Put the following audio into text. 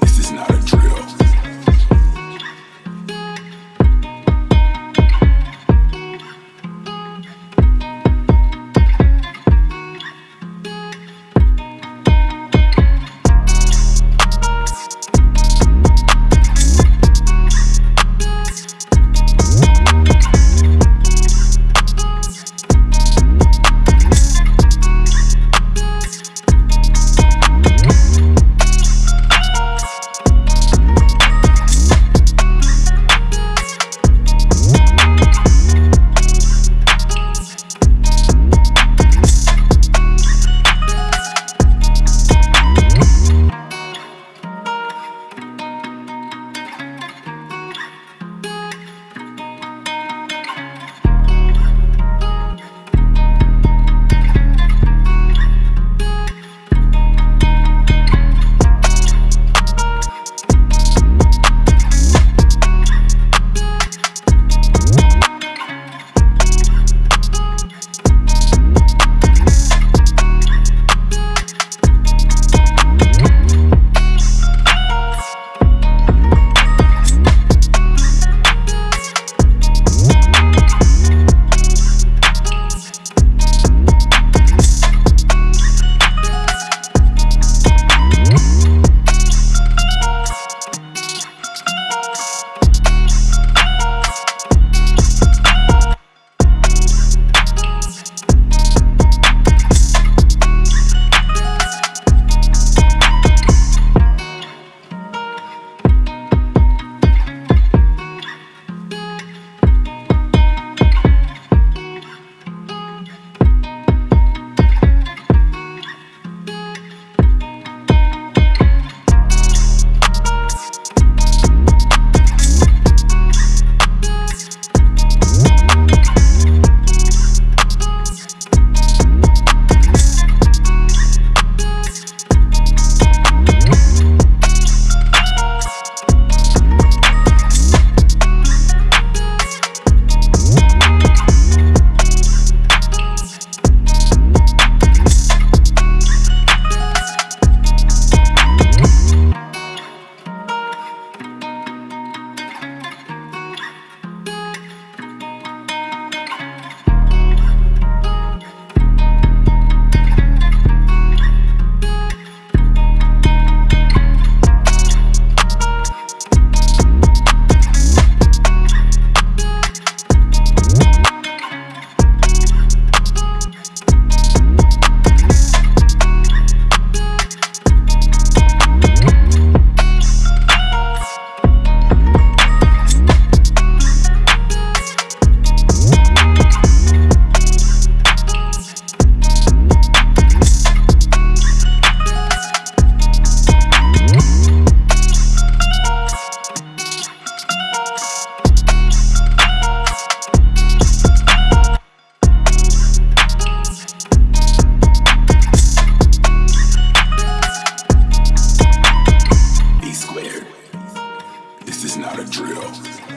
This is not a drill. This is not a drill.